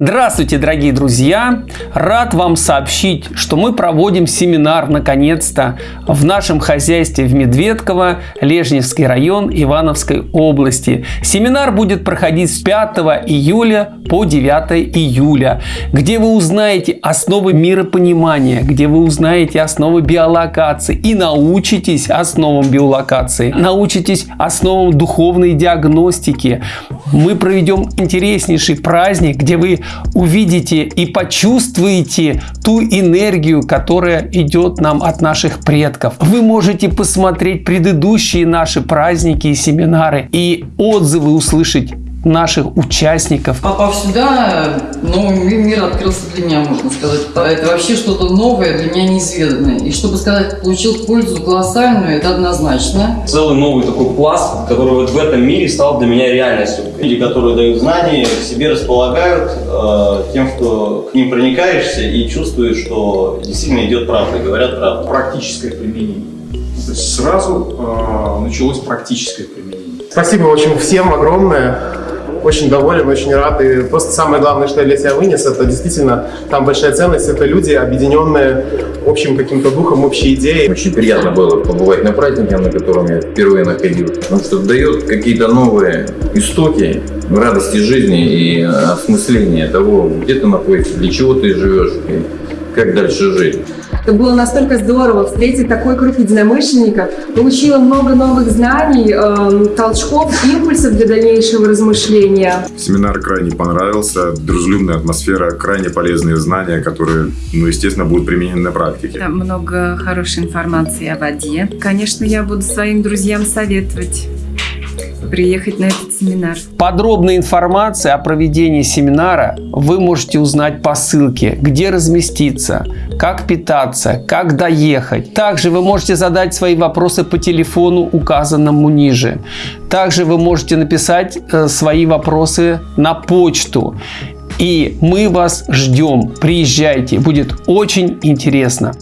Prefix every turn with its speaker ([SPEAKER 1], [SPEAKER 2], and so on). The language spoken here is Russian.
[SPEAKER 1] Здравствуйте, дорогие друзья! Рад вам сообщить, что мы проводим семинар, наконец-то, в нашем хозяйстве в Медведково, Лежневский район Ивановской области. Семинар будет проходить с 5 июля по 9 июля, где вы узнаете основы миропонимания, где вы узнаете основы биолокации и научитесь основам биолокации, научитесь основам духовной диагностики. Мы проведем интереснейший праздник, где вы увидите и почувствуете ту энергию, которая идет нам от наших предков. Вы можете посмотреть предыдущие наши праздники и семинары и отзывы услышать наших участников.
[SPEAKER 2] Попав сюда, новый мир открылся для меня, можно сказать. Это вообще что-то новое, для меня неизведанное. И чтобы сказать, получил пользу колоссальную, это однозначно.
[SPEAKER 3] Целый новый такой пласт, который вот в этом мире стал для меня реальностью. Люди, которые дают знания, к себе располагают э, тем, что к ним проникаешься и чувствуешь, что действительно идет правда, говорят правду.
[SPEAKER 4] Практическое применение. То есть сразу э, началось практическое применение.
[SPEAKER 5] Спасибо, в общем, всем огромное очень доволен, очень рад. И просто самое главное, что я для себя вынес, это действительно там большая ценность. Это люди, объединенные общим каким-то духом, общей идеей.
[SPEAKER 6] Очень приятно было побывать на празднике, на котором я впервые находился. Потому что дает какие-то новые истоки радости жизни и осмысления того, где ты находишься, для чего ты живешь и как дальше жить.
[SPEAKER 7] Это было настолько здорово встретить такой круг единомышленников. Получила много новых знаний, э, толчков, импульсов для дальнейшего размышления.
[SPEAKER 8] Семинар крайне понравился. Дружелюбная атмосфера, крайне полезные знания, которые, ну, естественно, будут применены на практике.
[SPEAKER 9] Там много хорошей информации о воде. Конечно, я буду своим друзьям советовать приехать на этот семинар.
[SPEAKER 1] Подробная информация о проведении семинара вы можете узнать по ссылке, где разместиться, как питаться, как доехать. Также вы можете задать свои вопросы по телефону, указанному ниже. Также вы можете написать э, свои вопросы на почту. И мы вас ждем. Приезжайте, будет очень интересно.